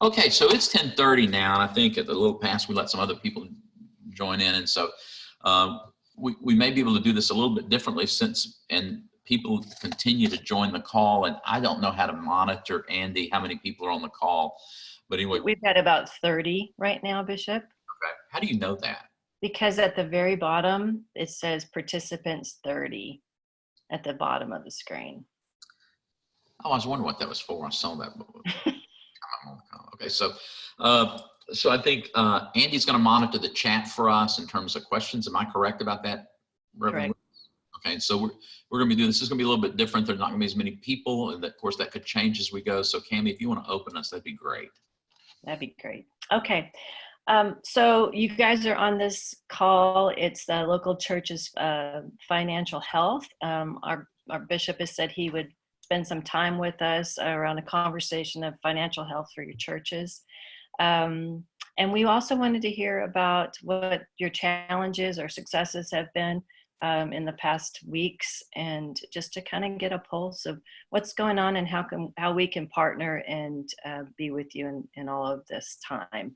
Okay, so it's 10:30 now, and I think at the little past we let some other people join in, and so um, we we may be able to do this a little bit differently since and people continue to join the call, and I don't know how to monitor Andy how many people are on the call, but anyway, We've got about 30 right now, Bishop, okay, how do you know that? because at the very bottom, it says participants 30 at the bottom of the screen. Oh, I was wondering what that was for. I saw that. Okay, so, uh, so I think, uh, Andy's gonna monitor the chat for us in terms of questions. Am I correct about that? Reverend? Okay, so we're, we're gonna be doing, this is gonna be a little bit different. There's not gonna be as many people, and of course, that could change as we go. So Cami, if you wanna open us, that'd be great. That'd be great. Okay. Um, so you guys are on this call. It's the local church's uh, financial health. Um, our, our bishop has said he would spend some time with us around a conversation of financial health for your churches. Um, and we also wanted to hear about what your challenges or successes have been um, in the past weeks and just to kind of get a pulse of what's going on and how can how we can partner and uh, be with you in, in all of this time.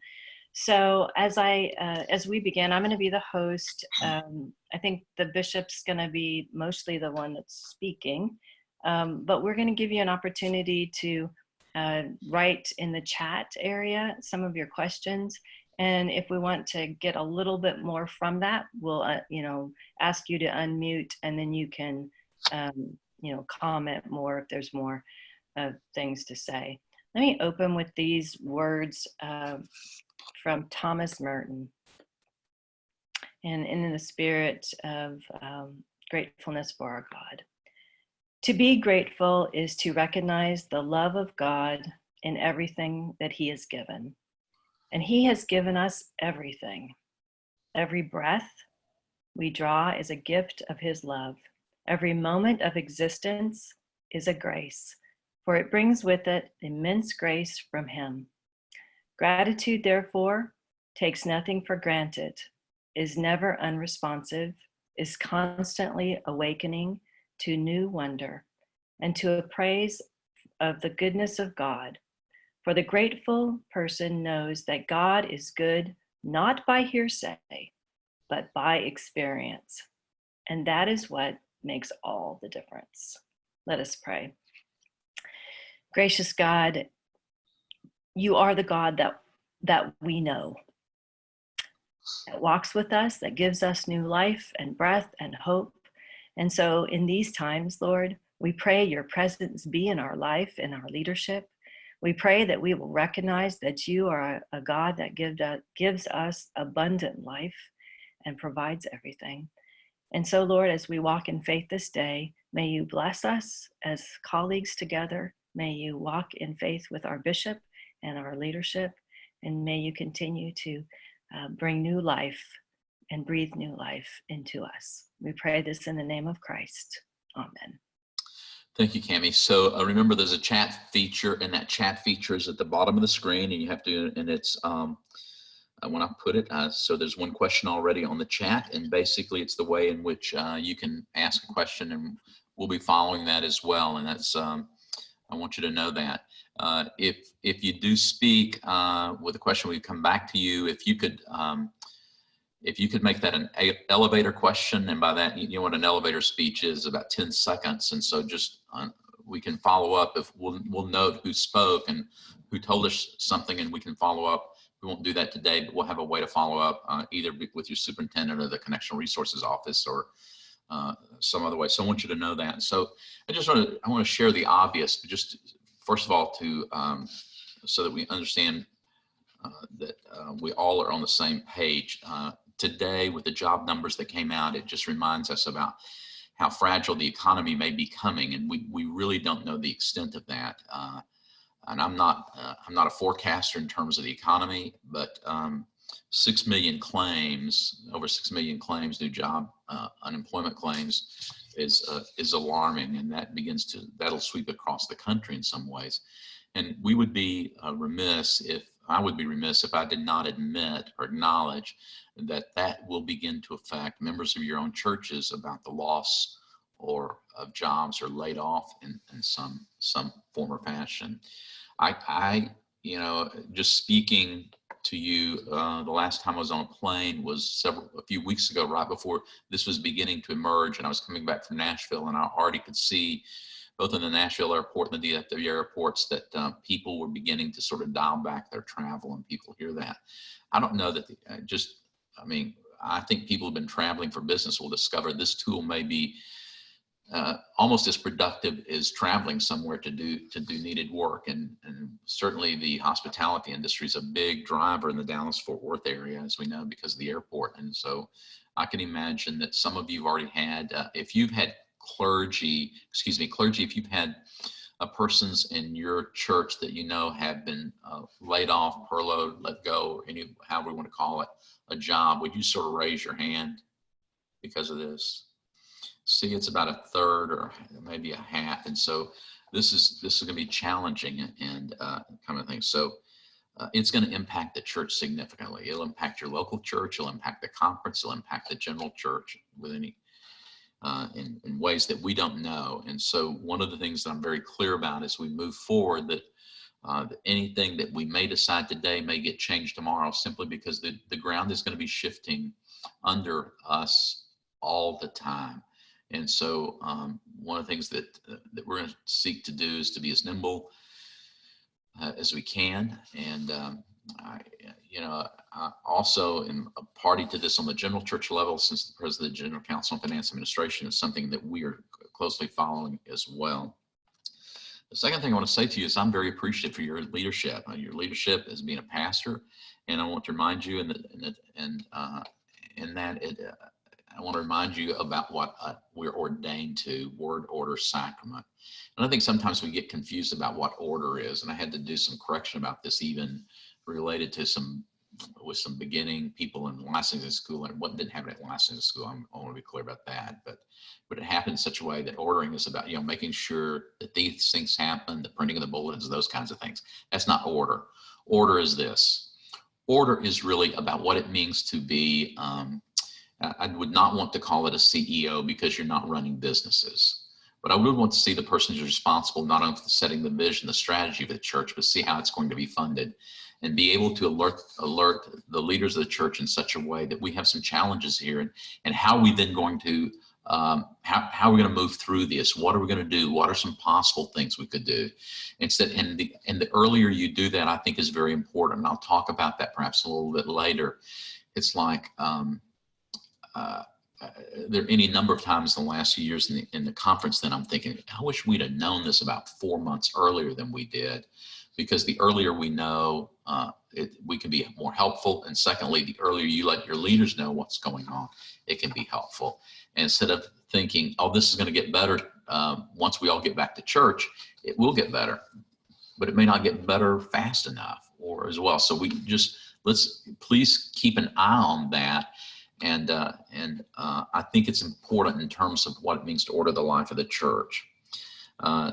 So as I uh, as we begin, I'm going to be the host. Um, I think the bishop's going to be mostly the one that's speaking, um, but we're going to give you an opportunity to uh, write in the chat area some of your questions. And if we want to get a little bit more from that, we'll uh, you know ask you to unmute, and then you can um, you know comment more if there's more uh, things to say. Let me open with these words uh, from Thomas Merton. And in the spirit of um, gratefulness for our God. To be grateful is to recognize the love of God in everything that He has given. And He has given us everything. Every breath we draw is a gift of His love. Every moment of existence is a grace, for it brings with it immense grace from Him. Gratitude, therefore, takes nothing for granted, is never unresponsive, is constantly awakening to new wonder and to a praise of the goodness of God. For the grateful person knows that God is good not by hearsay, but by experience. And that is what makes all the difference. Let us pray. Gracious God, you are the God that, that we know, that walks with us, that gives us new life and breath and hope. And so in these times, Lord, we pray your presence be in our life, in our leadership. We pray that we will recognize that you are a, a God that give, uh, gives us abundant life and provides everything. And so, Lord, as we walk in faith this day, may you bless us as colleagues together. May you walk in faith with our bishop and our leadership. And may you continue to uh, bring new life and breathe new life into us. We pray this in the name of Christ. Amen. Thank you, Cami. So uh, remember, there's a chat feature, and that chat feature is at the bottom of the screen, and you have to, and it's um, uh, when I put it. Uh, so there's one question already on the chat, and basically it's the way in which uh, you can ask a question, and we'll be following that as well. And that's um, I want you to know that. Uh, if if you do speak uh, with a question, we come back to you. If you could. Um, if you could make that an elevator question, and by that, you know what an elevator speech is, about 10 seconds. And so just uh, we can follow up if we'll, we'll note who spoke and who told us something and we can follow up. We won't do that today, but we'll have a way to follow up uh, either with your superintendent or the Connection Resources Office or uh, some other way. So I want you to know that. So I just want to, I want to share the obvious, but just first of all, to, um, so that we understand uh, that uh, we all are on the same page. Today with the job numbers that came out, it just reminds us about how fragile the economy may be coming, and we, we really don't know the extent of that. Uh, and I'm not uh, I'm not a forecaster in terms of the economy, but um, six million claims, over six million claims, new job uh, unemployment claims, is uh, is alarming, and that begins to that'll sweep across the country in some ways. And we would be uh, remiss if I would be remiss if I did not admit or acknowledge that that will begin to affect members of your own churches about the loss or of jobs or laid off in, in some some form or fashion. I, I you know, just speaking to you, uh, the last time I was on a plane was several, a few weeks ago, right before this was beginning to emerge. And I was coming back from Nashville and I already could see both in the Nashville airport and the DFW airports that uh, people were beginning to sort of dial back their travel and people hear that. I don't know that the, uh, just, I mean, I think people have been traveling for business will discover this tool may be uh, almost as productive as traveling somewhere to do to do needed work. And, and certainly the hospitality industry is a big driver in the Dallas Fort Worth area, as we know, because of the airport. And so I can imagine that some of you have already had, uh, if you've had clergy, excuse me, clergy, if you've had uh, persons in your church that you know have been uh, laid off, furloughed, let go, or any, however we want to call it, a job, would you sort of raise your hand because of this? see it's about a third or maybe a half. And so this is this is going to be challenging and uh, kind of thing. So uh, it's going to impact the church significantly. It'll impact your local church. It'll impact the conference. It'll impact the general church with any uh, in, in ways that we don't know. And so one of the things that I'm very clear about as we move forward that, uh, anything that we may decide today may get changed tomorrow simply because the, the ground is going to be shifting under us all the time. And so um, one of the things that, uh, that we're going to seek to do is to be as nimble uh, as we can. And, um, I, you know, I also am a party to this on the general church level since the president of the General Council on Finance Administration is something that we are closely following as well. The second thing I want to say to you is I'm very appreciative for your leadership, uh, your leadership as being a pastor. And I want to remind you and, and, and, uh, and that it, uh, I want to remind you about what uh, we're ordained to, word, order, sacrament. And I think sometimes we get confused about what order is. And I had to do some correction about this even related to some, with some beginning people in licensing school and what didn't happen at licensing school. I'm, I want to be clear about that. But, but it happened in such a way that ordering is about, you know, making sure that these things happen, the printing of the bulletins, those kinds of things. That's not order. Order is this. Order is really about what it means to be um, I would not want to call it a CEO because you're not running businesses. But I would want to see the person who's responsible not only for setting the vision, the strategy of the church, but see how it's going to be funded and be able to alert alert the leaders of the church in such a way that we have some challenges here and, and how we then going to um, how, how are we going to move through this? What are we going to do? What are some possible things we could do? Instead, and the and the earlier you do that, I think is very important. And I'll talk about that perhaps a little bit later. It's like um, uh, there are any number of times in the last few years in the, in the conference that I'm thinking, I wish we'd have known this about four months earlier than we did, because the earlier we know, uh, it, we can be more helpful. And secondly, the earlier you let your leaders know what's going on, it can be helpful. And instead of thinking, oh, this is going to get better um, once we all get back to church, it will get better, but it may not get better fast enough or as well. So we just, let's please keep an eye on that and, uh, and uh, I think it's important in terms of what it means to order the life of the church. Uh,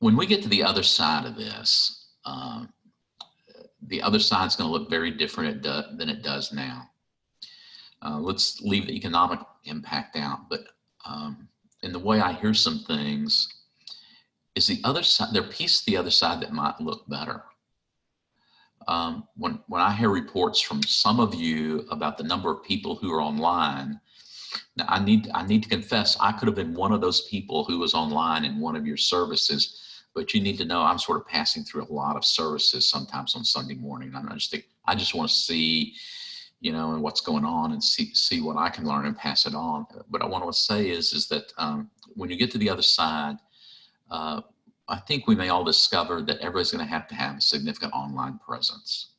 when we get to the other side of this, um, the other side is going to look very different than it does now. Uh, let's leave the economic impact out, but um, in the way I hear some things, is the other side, there piece the other side that might look better um, when, when I hear reports from some of you about the number of people who are online, now I need, I need to confess, I could have been one of those people who was online in one of your services, but you need to know I'm sort of passing through a lot of services sometimes on Sunday morning. And I just think, I just want to see, you know, and what's going on and see, see what I can learn and pass it on. But I want to say is, is that um, when you get to the other side, uh, I think we may all discover that everybody's going to have to have a significant online presence.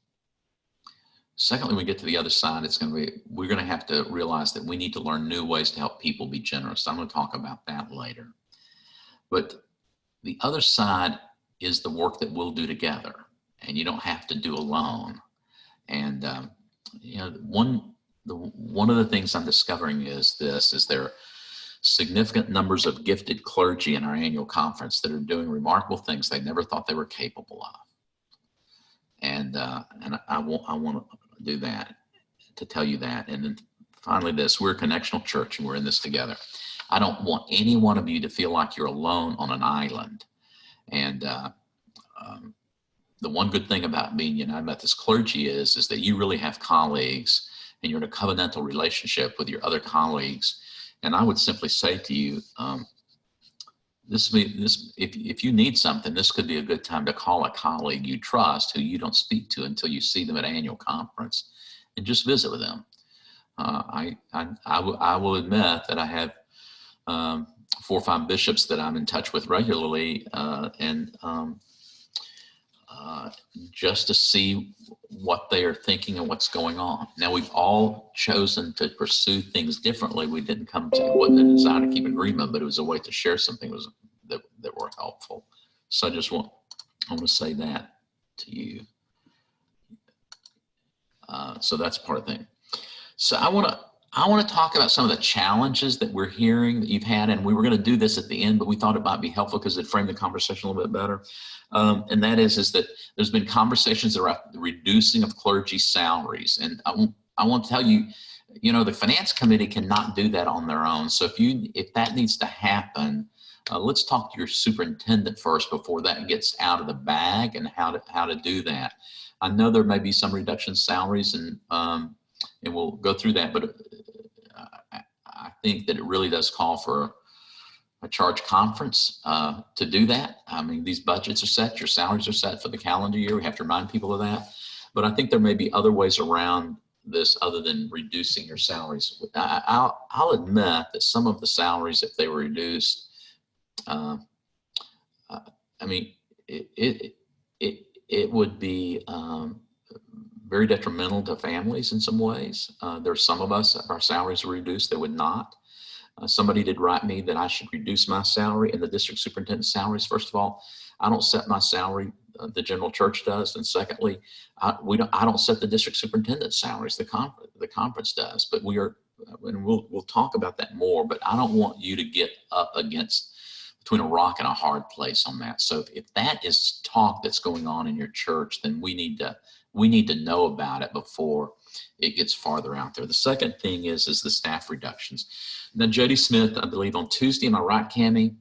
Secondly, we get to the other side, it's going to be, we're going to have to realize that we need to learn new ways to help people be generous. I'm going to talk about that later. But the other side is the work that we'll do together and you don't have to do alone. And, um, you know, one, the, one of the things I'm discovering is this, is there are significant numbers of gifted clergy in our annual conference that are doing remarkable things they never thought they were capable of. And, uh, and I, want, I want to do that, to tell you that. And then finally this, we're a connectional church and we're in this together. I don't want any one of you to feel like you're alone on an island. And uh, um, the one good thing about being United Methodist clergy is, is that you really have colleagues and you're in a covenantal relationship with your other colleagues. And I would simply say to you, um, this, this if, if you need something, this could be a good time to call a colleague you trust who you don't speak to until you see them at annual conference and just visit with them. Uh, I, I, I, I will admit that I have um, four or five bishops that I'm in touch with regularly uh, and um, uh, just to see what they are thinking and what's going on. Now we've all chosen to pursue things differently. We didn't come to, it wasn't desire to keep agreement, but it was a way to share something was that, that were helpful. So I just want, I want to say that to you. Uh, so that's part of the thing. So I want to, I want to talk about some of the challenges that we're hearing that you've had, and we were going to do this at the end, but we thought it might be helpful because it framed the conversation a little bit better. Um, and that is, is that there's been conversations around the reducing of clergy salaries. And I, I want to tell you, you know, the finance committee cannot do that on their own. So if you, if that needs to happen, uh, let's talk to your superintendent first before that gets out of the bag and how to, how to do that. I know there may be some reduction salaries and, um, and we'll go through that, but think that it really does call for a charge conference uh, to do that. I mean, these budgets are set, your salaries are set for the calendar year. We have to remind people of that. But I think there may be other ways around this other than reducing your salaries. I, will I'll admit that some of the salaries, if they were reduced, uh, uh, I mean, it, it, it, it would be um, very detrimental to families in some ways. Uh, there's some of us, if our salaries were reduced, they would not. Uh, somebody did write me that I should reduce my salary and the district superintendent's salaries. First of all, I don't set my salary, uh, the general church does. And secondly, I, we don't, I don't set the district superintendent's salaries, the, conference, the conference does. But we are, uh, and we'll, we'll talk about that more, but I don't want you to get up against between a rock and a hard place on that. So if, if that is talk that's going on in your church, then we need to, we need to know about it before it gets farther out there. The second thing is, is the staff reductions. Now, Jody Smith, I believe on Tuesday, am I right, Cami?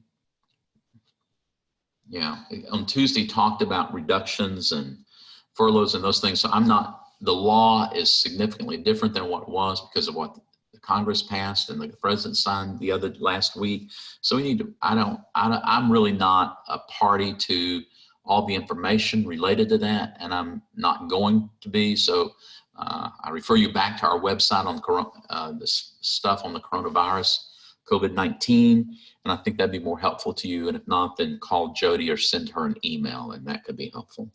Yeah, on Tuesday talked about reductions and furloughs and those things. So I'm not, the law is significantly different than what was because of what the Congress passed and the president signed the other last week. So we need to, I don't, I don't I'm really not a party to all the information related to that and I'm not going to be. So uh, I refer you back to our website on the, uh, this stuff on the coronavirus, COVID-19, and I think that'd be more helpful to you. And if not, then call Jody or send her an email, and that could be helpful.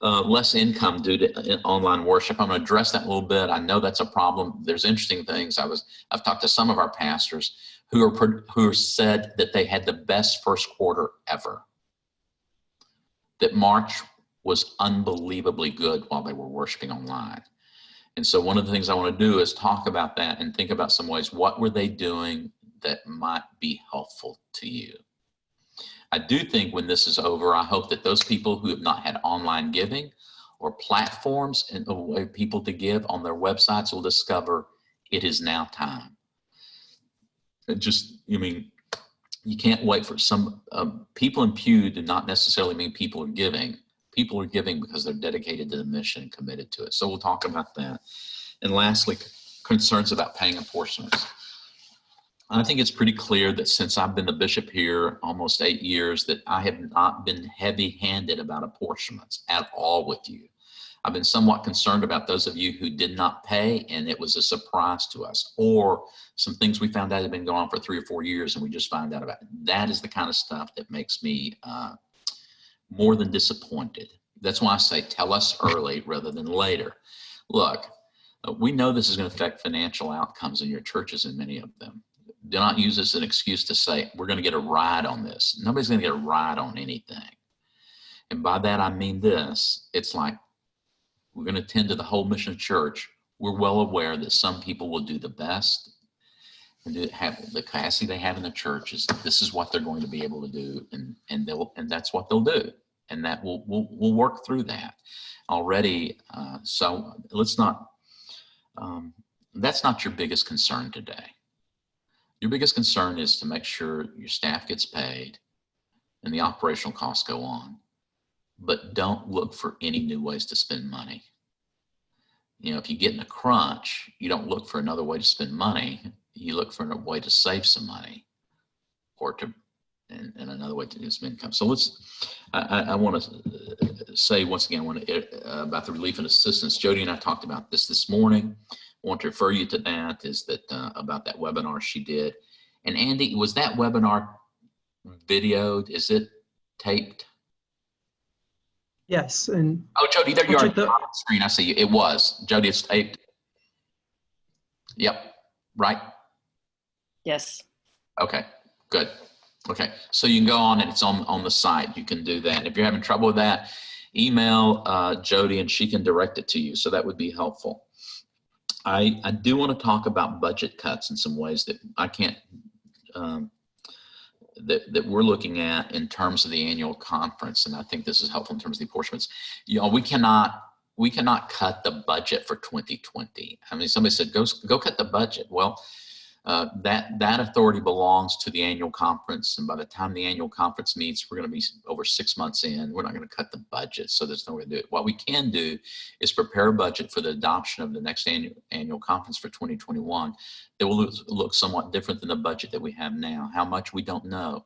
Uh, less income due to uh, online worship. I'm going to address that a little bit. I know that's a problem. There's interesting things. I was I've talked to some of our pastors who are who said that they had the best first quarter ever. That March was unbelievably good while they were worshiping online. And so one of the things I want to do is talk about that and think about some ways, what were they doing that might be helpful to you? I do think when this is over, I hope that those people who have not had online giving or platforms and a way people to give on their websites will discover it is now time. It just, you mean, you can't wait for some um, people in pew do not necessarily mean people are giving people are giving because they're dedicated to the mission and committed to it. So we'll talk about that. And lastly, concerns about paying apportionments. I think it's pretty clear that since I've been the bishop here almost eight years that I have not been heavy handed about apportionments at all with you. I've been somewhat concerned about those of you who did not pay and it was a surprise to us or some things we found out had been going on for three or four years and we just found out about it. That is the kind of stuff that makes me uh, more than disappointed. That's why I say tell us early rather than later. Look, uh, we know this is going to affect financial outcomes in your churches and many of them. Do not use this as an excuse to say, we're going to get a ride on this. Nobody's going to get a ride on anything. And by that, I mean this. It's like, we're going to tend to the whole mission of church. We're well aware that some people will do the best and do, have the capacity they have in the church is this is what they're going to be able to do and and they'll and that's what they'll do. And that we'll we'll, we'll work through that already. Uh, so let's not um, that's not your biggest concern today. Your biggest concern is to make sure your staff gets paid and the operational costs go on but don't look for any new ways to spend money. You know, if you get in a crunch, you don't look for another way to spend money. You look for a way to save some money or to, and, and another way to do some income. So let's, I, I, I want to say once again, when, uh, about the relief and assistance, Jody and I talked about this this morning. I want to refer you to that is that uh, about that webinar she did. And Andy, was that webinar videoed? Is it taped? Yes, and Oh, Jody, there you are Check on the the- screen. I see you. It was. Jody, it's taped. Yep, right. Yes. Okay, good. Okay, so you can go on and it's on, on the site. You can do that. If you're having trouble with that, email uh, Jody and she can direct it to you. So that would be helpful. I, I do want to talk about budget cuts in some ways that I can't, um, that, that we're looking at in terms of the annual conference. And I think this is helpful in terms of the apportionments. You know, we cannot, we cannot cut the budget for 2020. I mean, somebody said, go, go cut the budget. Well, uh, that that authority belongs to the annual conference, and by the time the annual conference meets, we're going to be over six months in. We're not going to cut the budget, so there's no way to do it. What we can do is prepare a budget for the adoption of the next annual annual conference for 2021 that will look, look somewhat different than the budget that we have now. How much we don't know,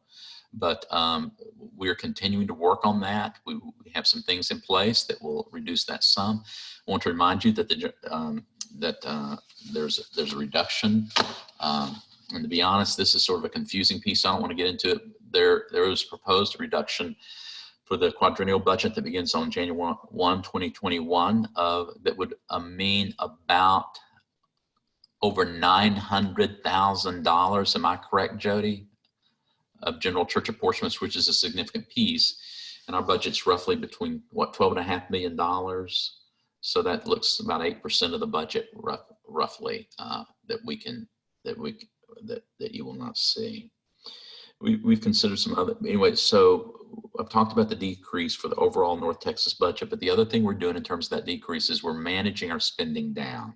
but um, we're continuing to work on that. We, we have some things in place that will reduce that sum. I want to remind you that the um, that uh, there's there's a reduction um, and to be honest, this is sort of a confusing piece. I don't want to get into it. There, there was proposed reduction for the quadrennial budget that begins on January 1, 2021 of that would uh, mean about over $900,000. Am I correct, Jody? Of general church apportionments, which is a significant piece. And our budget's roughly between what, 12 and a half million dollars. So that looks about 8% of the budget rough, roughly uh, that we can that we that that you will not see. We we've considered some other anyway. So I've talked about the decrease for the overall North Texas budget, but the other thing we're doing in terms of that decrease is we're managing our spending down,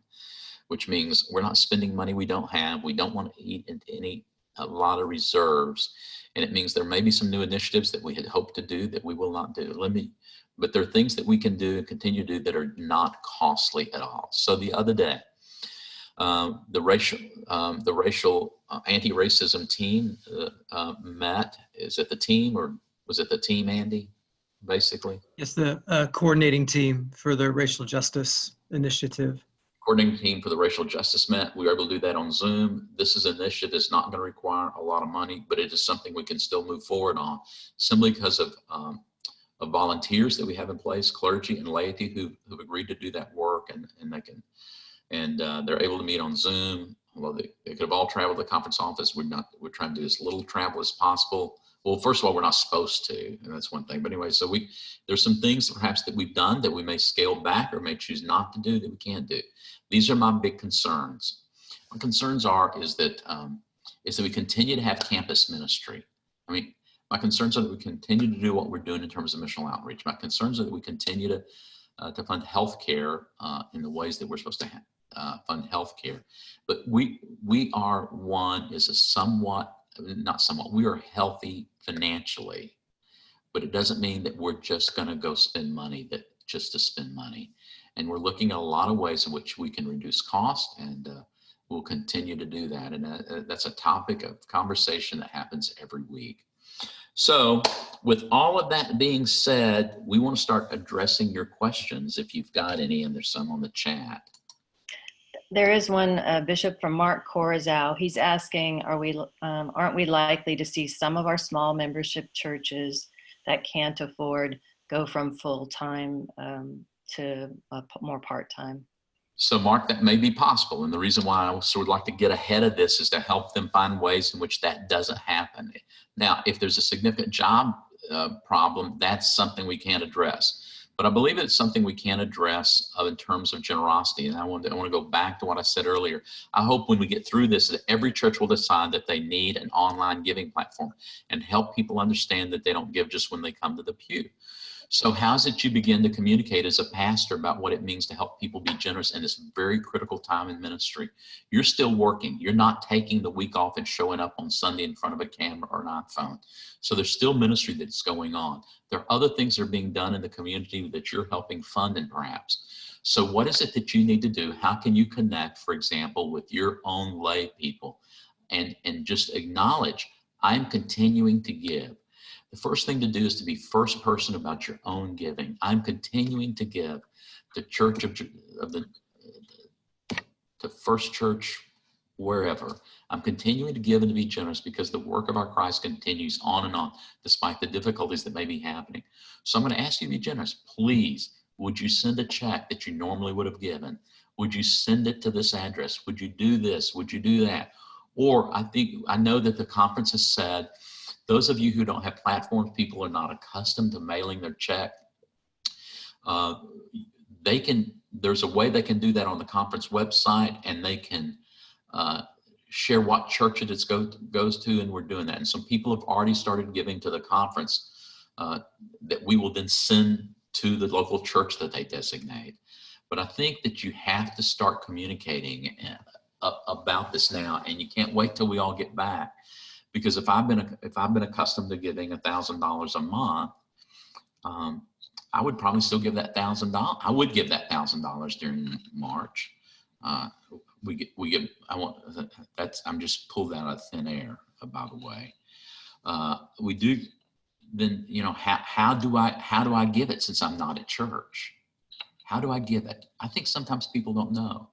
which means we're not spending money we don't have. We don't want to eat into any a lot of reserves, and it means there may be some new initiatives that we had hoped to do that we will not do. Let me. But there are things that we can do and continue to do that are not costly at all. So the other day, um, the racial um, the racial uh, anti-racism team uh, uh, met. Is it the team or was it the team, Andy? Basically, yes, the uh, coordinating team for the racial justice initiative. coordinating team for the racial justice Matt. We were able to do that on Zoom. This is an initiative that's not going to require a lot of money, but it is something we can still move forward on simply because of, um, of volunteers that we have in place, clergy and laity who who've agreed to do that work, and and they can and uh, they're able to meet on Zoom. Although they, they could have all traveled to the conference office, we're not. We're trying to do as little travel as possible. Well, first of all, we're not supposed to, and that's one thing. But anyway, so we there's some things perhaps that we've done that we may scale back or may choose not to do that we can't do. These are my big concerns. My concerns are is that um, is that we continue to have campus ministry. I mean, my concerns are that we continue to do what we're doing in terms of missional outreach. My concerns are that we continue to uh, to fund healthcare uh, in the ways that we're supposed to have uh, fund healthcare. But we we are one is a somewhat not somewhat we are healthy financially, but it doesn't mean that we're just going to go spend money that just to spend money. And we're looking at a lot of ways in which we can reduce cost, and uh, we'll continue to do that. And uh, that's a topic of conversation that happens every week. So with all of that being said, we want to start addressing your questions if you've got any, and there's some on the chat. There is one uh, bishop from Mark Corazao. He's asking, are we, um, aren't we likely to see some of our small membership churches that can't afford go from full-time um, to uh, more part-time? So Mark, that may be possible. And the reason why I sort of like to get ahead of this is to help them find ways in which that doesn't happen. Now, if there's a significant job uh, problem, that's something we can't address. But I believe it's something we can address uh, in terms of generosity. And I want, to, I want to go back to what I said earlier. I hope when we get through this, that every church will decide that they need an online giving platform and help people understand that they don't give just when they come to the pew. So how's it you begin to communicate as a pastor about what it means to help people be generous in this very critical time in ministry? You're still working. You're not taking the week off and showing up on Sunday in front of a camera or an iPhone. So there's still ministry that's going on. There are other things that are being done in the community that you're helping fund and perhaps. So what is it that you need to do? How can you connect, for example, with your own lay people and, and just acknowledge, I'm continuing to give. The first thing to do is to be first person about your own giving. I'm continuing to give the church of, of the, to First Church, wherever. I'm continuing to give and to be generous because the work of our Christ continues on and on, despite the difficulties that may be happening. So I'm going to ask you to be generous. Please, would you send a check that you normally would have given? Would you send it to this address? Would you do this? Would you do that? Or I think, I know that the conference has said, those of you who don't have platforms, people are not accustomed to mailing their check. Uh, they can, there's a way they can do that on the conference website and they can uh, share what church it is go, goes to and we're doing that. And some people have already started giving to the conference uh, that we will then send to the local church that they designate. But I think that you have to start communicating uh, about this now and you can't wait till we all get back because if I've been if I've been accustomed to giving a thousand dollars a month, um, I would probably still give that thousand dollars. I would give that thousand dollars during March. Uh, we get we get I want that's I'm just pulled out of thin air. By the way, uh, we do then you know how how do I how do I give it since I'm not at church? How do I give it? I think sometimes people don't know.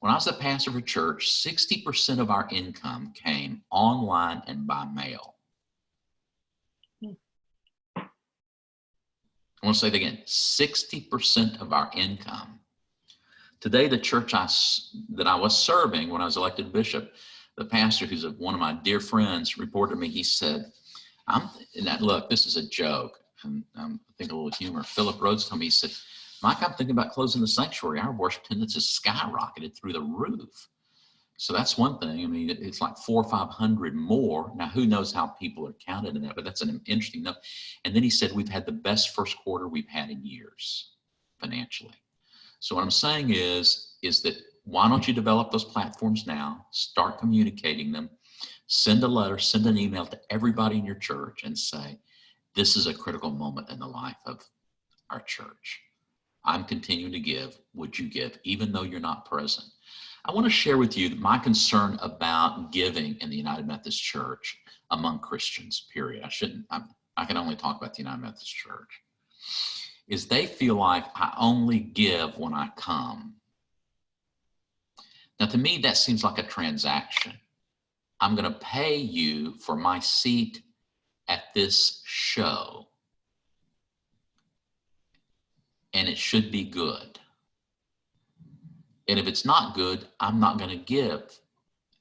When I was a pastor of a church, 60% of our income came online and by mail. I want to say it again, 60% of our income. Today, the church I, that I was serving when I was elected bishop, the pastor, who's a, one of my dear friends, reported to me, he said, I'm, and that, look, this is a joke. And um, I think a little humor. Philip Rhodes told me, he said, Mike, I'm thinking about closing the sanctuary. Our worship attendance has skyrocketed through the roof. So that's one thing. I mean, it's like four or 500 more. Now, who knows how people are counted in that, but that's an interesting note. And then he said, we've had the best first quarter we've had in years financially. So what I'm saying is, is that why don't you develop those platforms now, start communicating them, send a letter, send an email to everybody in your church and say, this is a critical moment in the life of our church. I'm continuing to give, would you give, even though you're not present? I want to share with you my concern about giving in the United Methodist Church among Christians, period. I shouldn't, I'm, I can only talk about the United Methodist Church, is they feel like I only give when I come. Now, to me, that seems like a transaction. I'm going to pay you for my seat at this show and it should be good. And if it's not good, I'm not going to give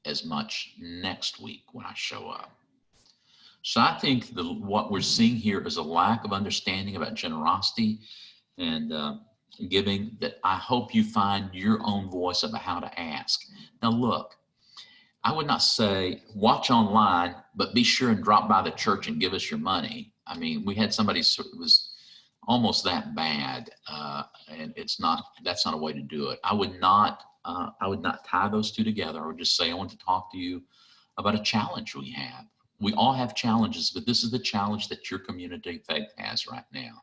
as much next week when I show up. So I think the, what we're seeing here is a lack of understanding about generosity and uh, giving that I hope you find your own voice about how to ask. Now look, I would not say watch online, but be sure and drop by the church and give us your money. I mean, we had somebody was almost that bad. Uh, and it's not, that's not a way to do it. I would not, uh, I would not tie those two together. I would just say, I want to talk to you about a challenge we have. We all have challenges, but this is the challenge that your community faith has right now.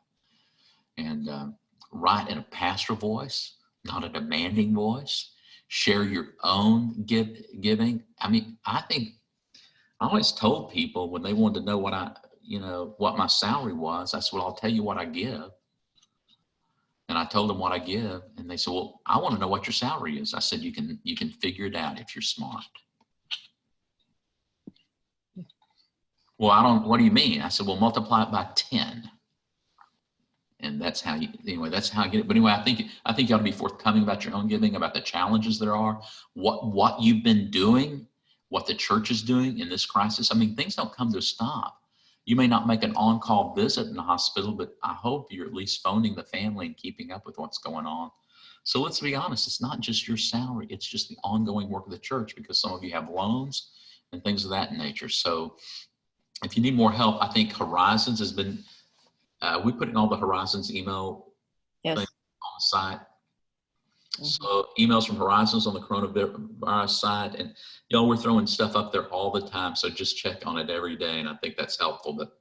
And uh, write in a pastoral voice, not a demanding voice. Share your own give, giving. I mean, I think I always told people when they wanted to know what I you know, what my salary was. I said, well, I'll tell you what I give. And I told them what I give. And they said, well, I want to know what your salary is. I said, you can, you can figure it out if you're smart. Well, I don't, what do you mean? I said, well, multiply it by 10. And that's how you, anyway, that's how I get it. But anyway, I think, I think you ought to be forthcoming about your own giving, about the challenges there are, what, what you've been doing, what the church is doing in this crisis. I mean, things don't come to a stop. You may not make an on-call visit in the hospital, but I hope you're at least phoning the family and keeping up with what's going on. So let's be honest, it's not just your salary, it's just the ongoing work of the church because some of you have loans and things of that nature. So if you need more help, I think Horizons has been uh, we put in all the Horizons email Yes. On the site. Mhm. So emails from Horizons on the coronavirus side, and y'all, we're throwing stuff up there all the time. So just check on it every day, and I think that's helpful. But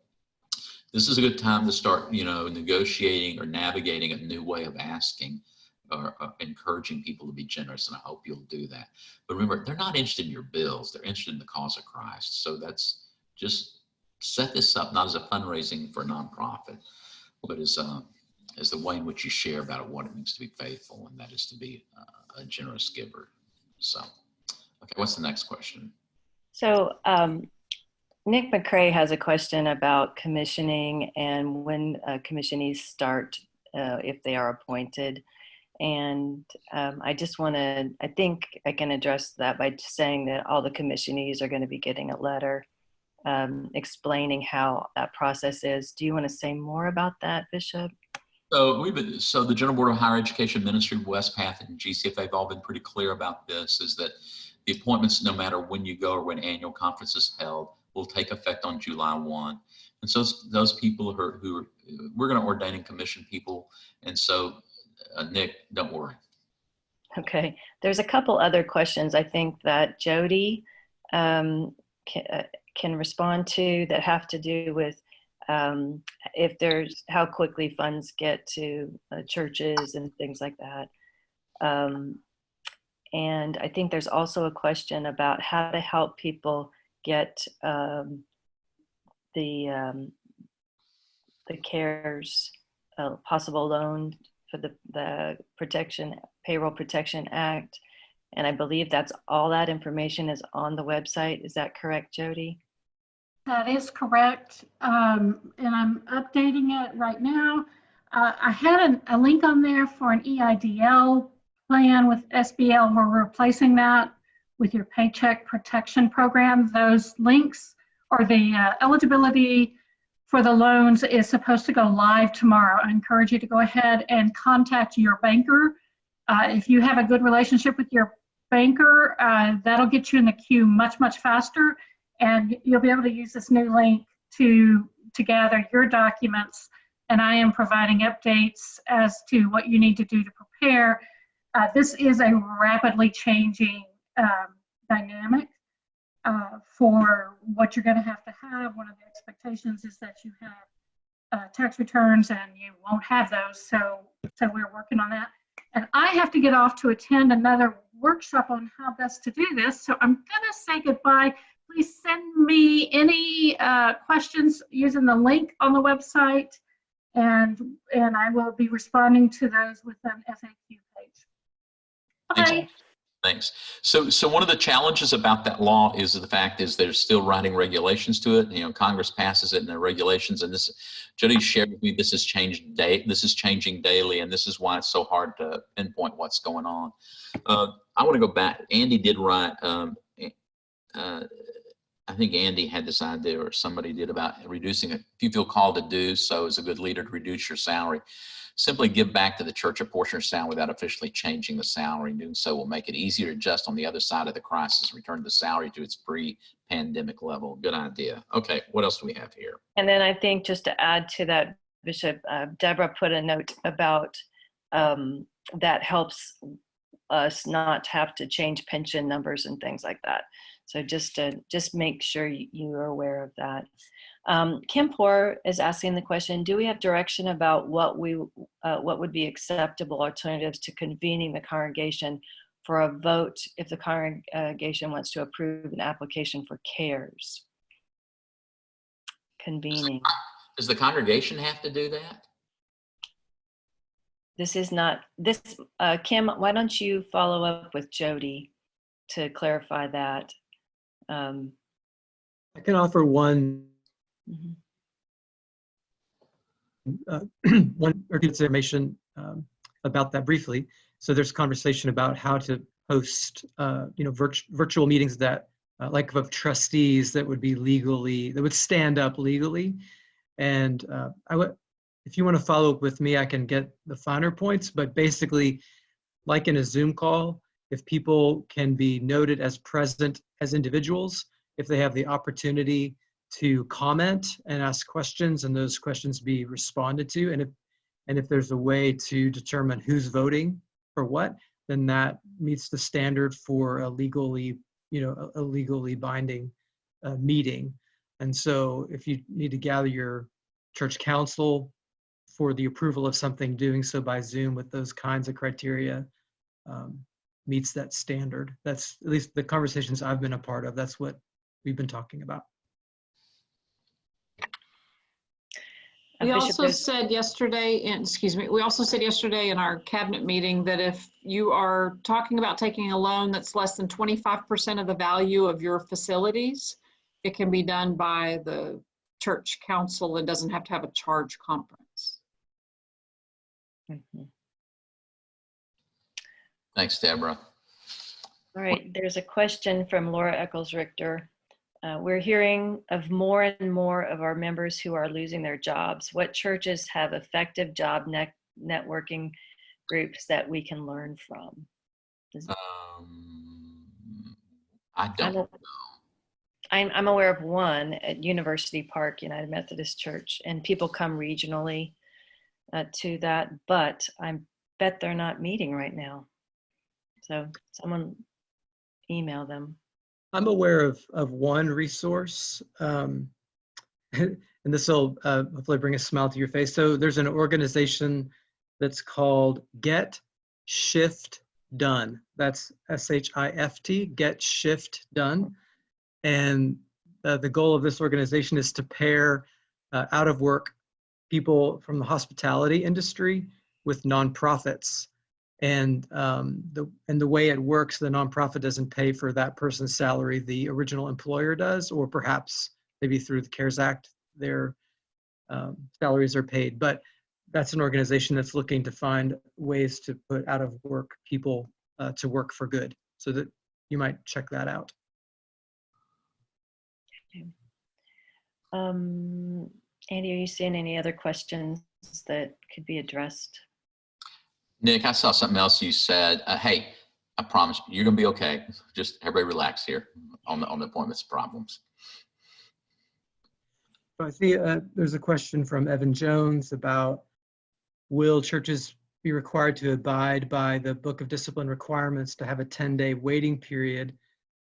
this is a good time to start, you know, negotiating or navigating a new way of asking or uh, encouraging people to be generous, and I hope you'll do that. But remember, they're not interested in your bills; they're interested in the cause of Christ. So that's just set this up not as a fundraising for a nonprofit, but as um, as the way in which you share about what it means to be faithful, and that is to be uh, a generous giver. So, okay, what's the next question? So um, Nick McCrae has a question about commissioning and when uh, commissionees start uh, if they are appointed. And um, I just want to, I think I can address that by saying that all the commissionees are going to be getting a letter um, explaining how that process is. Do you want to say more about that, Bishop? So we've been, so the General Board of Higher Education Ministry, Wespath, and GCFA have all been pretty clear about this. Is that the appointments, no matter when you go or when annual conference is held, will take effect on July one. And so those people who are, who are we're going to ordain and commission people, and so uh, Nick, don't worry. Okay, there's a couple other questions I think that Jody um, can, uh, can respond to that have to do with um, if there's how quickly funds get to uh, churches and things like that. Um, and I think there's also a question about how to help people get um, the um, the CARES uh, possible loan for the, the protection payroll protection act. And i believe that's all that information is on the website. Is that correct jody That is correct. Um, and I'm updating it right now. Uh, I had an, a link on there for an EIDL plan with SBL. We're replacing that with your paycheck protection program. Those links or the uh, eligibility for the loans is supposed to go live tomorrow. I encourage you to go ahead and contact your banker. Uh, if you have a good relationship with your banker, uh, that'll get you in the queue much, much faster and you'll be able to use this new link to to gather your documents. And i am providing updates as to what you need to do to prepare. Uh, this is a rapidly changing um, dynamic uh, for what you're going to have to have. One of the expectations is that you have uh, tax returns and you won't have those. So so we're working on that. And i have to get off to attend another workshop on how best to do this. So i'm going to say goodbye please send me any uh, questions using the link on the website and and I will be responding to those with an FAQ page. Thanks. Bye. Thanks. So, so one of the challenges about that law is the fact is they're still writing regulations to it. You know, Congress passes it and the regulations, and this, Jody shared with me, this has changed day, this is changing daily, and this is why it's so hard to pinpoint what's going on. Uh, I want to go back. Andy did write. Um, uh, I think Andy had this idea, or somebody did about reducing it. If you feel called to do so, as a good leader to reduce your salary, simply give back to the church a portion of your salary without officially changing the salary. Doing so will make it easier to adjust on the other side of the crisis, return the salary to its pre-pandemic level. Good idea. Okay, what else do we have here? and then i think just to add to that bishop uh, deborah put a note about um, that helps us not have to change pension numbers and things like that so just to just make sure you, are aware of that um, Kim Poor is asking the question, do we have direction about what we, uh, what would be acceptable alternatives to convening the congregation for a vote if the congregation wants to approve an application for CARES? Convening. Does the congregation have to do that? This is not, this, uh, Kim, why don't you follow up with Jody to clarify that? Um, I can offer one, mhm. uh, one or two information um, about that briefly. So there's conversation about how to host, uh, you know, virt- virtual meetings that, uh, like of trustees that would be legally, that would stand up legally. And uh, I would, if you want to follow up with me, I can get the finer points. But basically, like in a Zoom call, if people can be noted as present as individuals, if they have the opportunity to comment and ask questions and those questions be responded to. And if, and if there's a way to determine who's voting for what, then that meets the standard for a legally, you know, a legally binding uh, meeting. And so if you need to gather your church council for the approval of something, doing so by Zoom with those kinds of criteria um, meets that standard. That's at least the conversations I've been a part of. That's what we've been talking about. We also said yesterday, and excuse me, we also said yesterday in our cabinet meeting that if you are talking about taking a loan that's less than 25% of the value of your facilities, it can be done by the church council and doesn't have to have a charge conference. Mhm. Thanks, Deborah. All right, there's a question from Laura Eccles Richter. Uh, we're hearing of more and more of our members who are losing their jobs. What churches have effective job net networking groups that we can learn from? Um, I don't, a- I'm, I'm aware of one at University Park United Methodist Church, and people come regionally uh, to that, but I bet they're not meeting right now. So someone email them. I'm aware of, of one resource, um, and this will uh, hopefully bring a smile to your face. So there's an organization that's called Get Shift Done. That's S-H-I-F-T, Get Shift Done. And uh, the goal of this organization is to pair uh, out of work people from the hospitality industry with nonprofits and um, the and the way it works, the nonprofit doesn't pay for that person's salary. The original employer does, or perhaps maybe through the CARES Act, their um, salaries are paid. But that's an organization that's looking to find ways to put out of work people uh, to work for good. So that you might check that out. Um, Andy, are you seeing any other questions that could be addressed? Nick, I saw something else you said. Uh, hey, I promise you, you're gonna be okay. Just everybody relax here on the, on the appointments problems. I see uh, there's a question from Evan Jones about will churches be required to abide by the Book of Discipline requirements to have a 10-day waiting period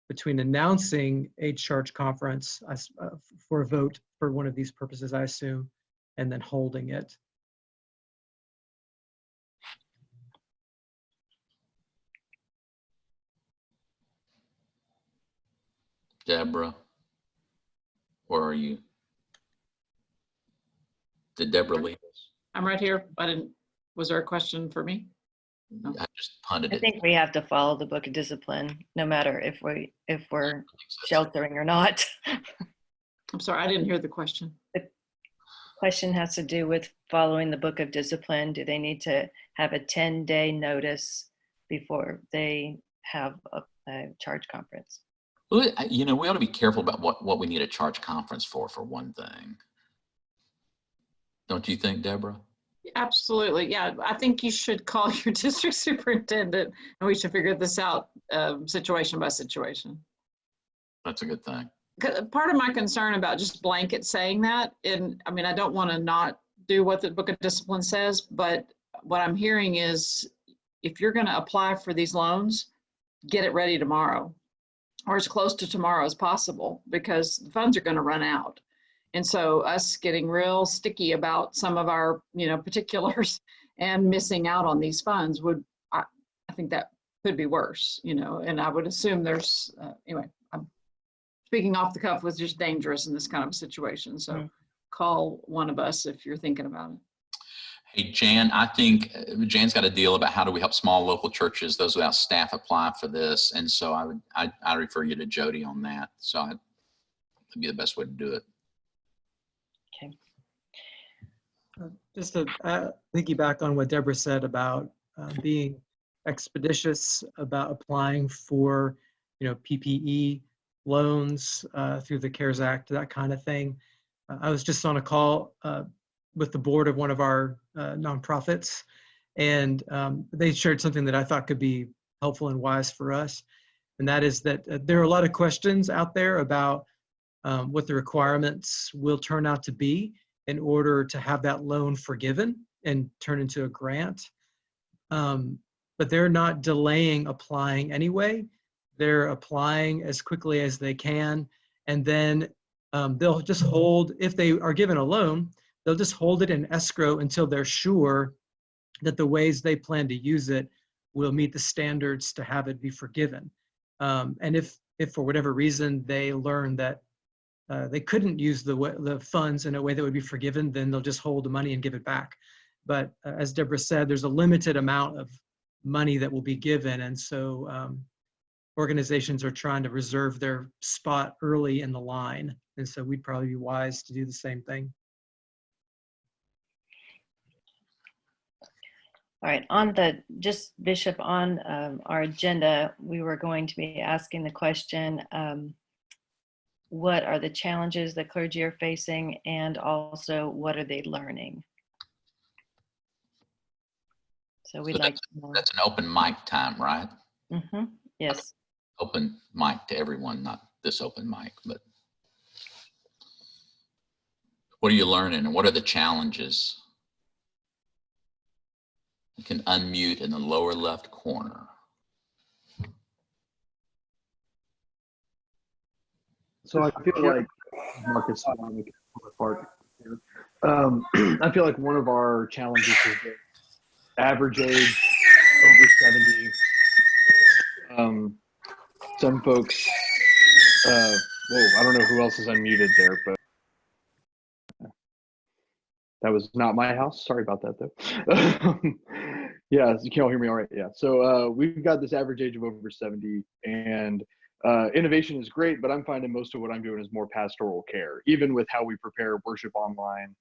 between announcing a church conference uh, for a vote for one of these purposes, I assume, and then holding it. Deborah, where are you? Did Deborah leave us? I'm right here. I didn't, was there a question for me? I just punted it. I it. think we have to follow the book of discipline, no matter if we, if we're sheltering or not. I'm sorry, I didn't hear the question. The question has to do with following the book of discipline. Do they need to have a 10-day notice before they have a, a charge conference? Well, You know, we ought to be careful about what, what we need a charge conference for, for one thing. Don't you think, Deborah? Absolutely. Yeah, I think you should call your district superintendent and we should figure this out um, situation by situation. That's a good thing. Part of my concern about just blanket saying that, and I mean, I don't want to not do what the Book of Discipline says, but what I'm hearing is if you're going to apply for these loans, get it ready tomorrow or as close to tomorrow as possible because the funds are going to run out. And so us getting real sticky about some of our, you know, particulars and missing out on these funds would, I, I think that could be worse, you know, and I would assume there's, uh, anyway, I'm speaking off the cuff was just dangerous in this kind of situation. So Mm. call one of us if you're thinking about it. Hey, Jan, I think uh, Jan's got a deal about how do we help small local churches, those without staff apply for this. And so I would, I, I refer you to Jody on that. So I- that'd be the best way to do it. Uh, Just to uh, piggyback on what Deborah said about uh, being expeditious about applying for, you know, PPE loans uh, through the CARES Act, that kind of thing. Uh, I was just on a call uh, with the board of one of our uh, nonprofits, and um, they shared something that I thought could be helpful and wise for us. And that is that uh, there are a lot of questions out there about um, what the requirements will turn out to be in order to have that loan forgiven and turn into a grant. Um, but they're not delaying applying anyway. They're applying as quickly as they can. And then um, they'll just hold, if they are given a loan, they'll just hold it in escrow until they're sure that the ways they plan to use it will meet the standards to have it be forgiven. Um, and if, if for whatever reason they learn that uh, they couldn't use the, the funds in a way that would be forgiven, then they'll just hold the money and give it back. But uh, as Deborah said, there's a limited amount of money that will be given. And so um, organizations are trying to reserve their spot early in the line. And so we'd probably be wise to do the same thing. All right, on the, just Bishop, on um, our agenda, we were going to be asking the question, um, what are the challenges that clergy are facing and also what are they learning? So we'd So like to know. That's an open mic time, right? Mhm, Yes, Open mic to everyone, not this open mic, but what are you learning and what are the challenges? You can unmute in the lower left corner. So I feel like Marcus on the part here. Um, I feel like one of our challenges is the average age over 70. Um, some folks, uh, whoa, I don't know who else is unmuted there, but that was not my house. Sorry about that though. yeah, you can all hear me all right. Yeah. So uh, we've got this average age of over 70 and uh, innovation is great, but I'm finding most of what I'm doing is more pastoral care, even with how we prepare worship online,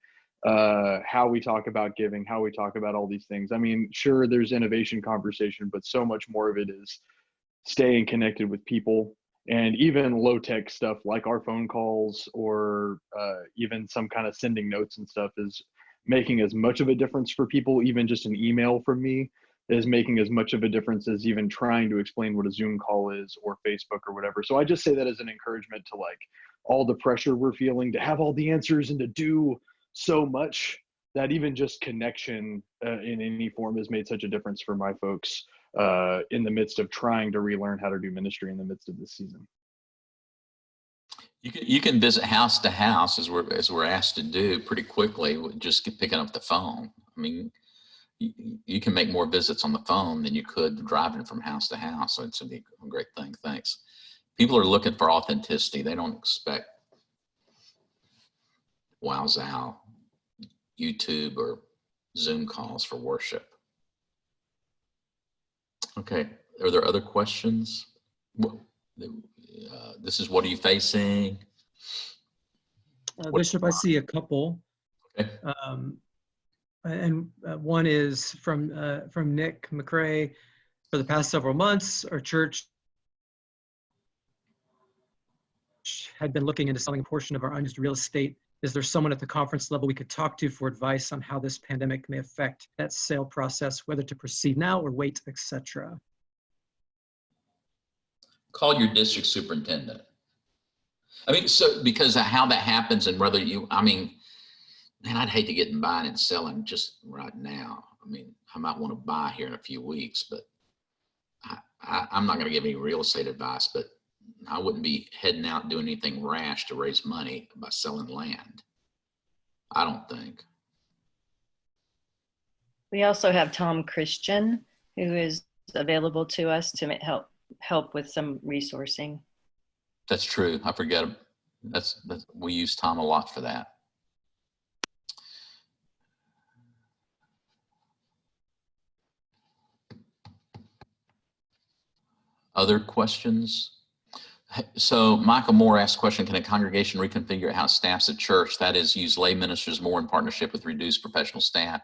uh, how we talk about giving, how we talk about all these things. I mean, sure, there's innovation conversation, but so much more of it is staying connected with people and even low tech stuff like our phone calls or uh, even some kind of sending notes and stuff is making as much of a difference for people. Even just an email from me is making as much of a difference as even trying to explain what a Zoom call is or Facebook or whatever. So I just say that as an encouragement to like all the pressure we're feeling to have all the answers and to do so much that even just connection uh, in any form has made such a difference for my folks uh, in the midst of trying to relearn how to do ministry in the midst of this season. You can, you can visit house to house as we're, as we're asked to do pretty quickly, just picking up the phone. I mean, you, you can make more visits on the phone than you could driving from house to house. So it's a great thing. Thanks. People are looking for authenticity. They don't expect wow zow, YouTube or Zoom calls for worship. Okay, are there other questions? Uh, This is what are you facing? Uh, Bishop, I see a couple. Okay. Um, and uh, one is from uh, from Nick McCrae. For the past several months, our church had been looking into selling a portion of our unused real estate. Is there someone at the conference level we could talk to for advice on how this pandemic may affect that sale process, whether to proceed now or wait, etc.? Call your district superintendent. I mean, so because of how that happens and whether you, I mean, man, I'd hate to get in buying and selling just right now. I mean, I might want to buy here in a few weeks, but I, I, I'm not going to give any real estate advice, but I wouldn't be heading out doing anything rash to raise money by selling land. I don't think. we also have Tom Christian, who is available to us to help, help with some resourcing. That's true. I forget. That's, that's we use Tom a lot for that. Other questions? So Michael Moore asked question, can a congregation reconfigure how it staffs a church? That is use lay ministers more in partnership with reduced professional staff.